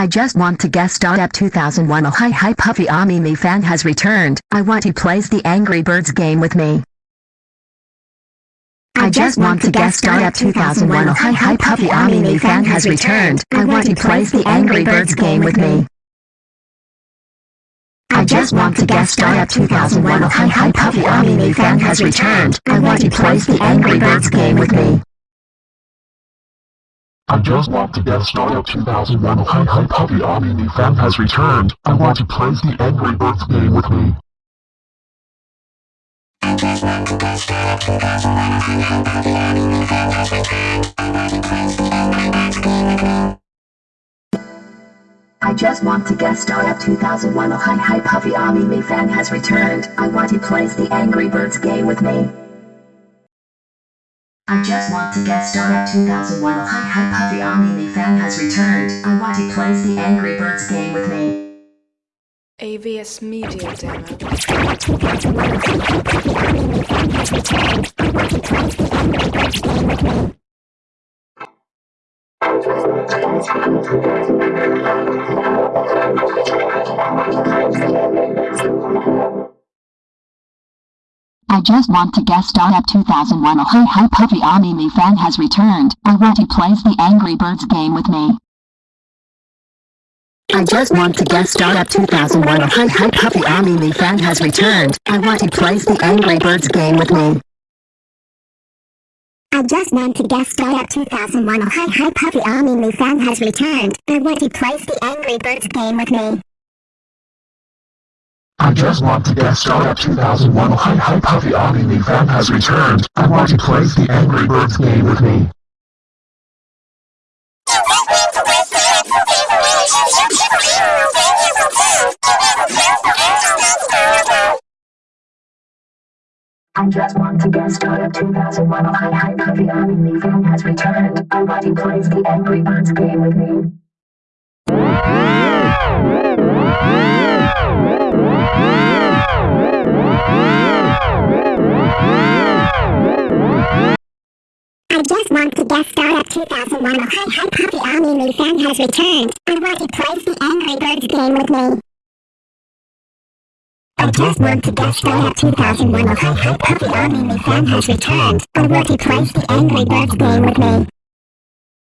I just want to guess. at 2001 Oh hi hi Puffy Ami me fan has returned. I want he plays the Angry Birds game with me. I just want to guess. at 2001 Oh hi hi Puffy Ami me fan has returned. I want he plays the Angry Birds game with me. I just want to guess at 2001 Oh hi hi Puffy Ami me fan has returned. I want he plays the Angry Birds game with me. I just want to guest star at 2001 Oh hi hi Puppy Ami new fan has returned. I want to play the Angry Birds game with me. I just want to guest star at 2001 Oh hi hi Puppy Ami new fan has returned. I want to play the Angry Birds game with me. I just want to guest star at 2001 Oh hi hi Ami fan has returned. I want he plays the Angry Birds game with me. I just want to get started at 2001 Oh hi hi Puffy Ami me fan has returned. I want to plays the Angry Birds game with me. AVS Media Demo. I just want to guest star at 2001 Oh hi hi Puffy Ami me fan has returned. I want he plays the Angry Birds game with me. I just want to guest star at 2001 Oh hi hi Puffy Ami me fan has returned. I want he plays the Angry Birds game with me. I just want to guest star at 2001 Oh hi hi Puffy Ami me fan has returned. I want to place the Angry Birds game with me. I just want to guest star at 2001 Oh hi hi Puppy Ami new fan has returned. I want to play the Angry Birds game with me. I just want to guest star at 2001 Oh hi hi Puffy Ami me fan has returned. I want to play the Angry Birds game with me. Guest star at 2001 Oh hi hi Puppy Ami me fan has returned. I want to play the Angry Birds game with me. I just want to guest star at 2001 Oh hi hi Puppy Ami me fan has returned. I want to play the Angry Birds game with me.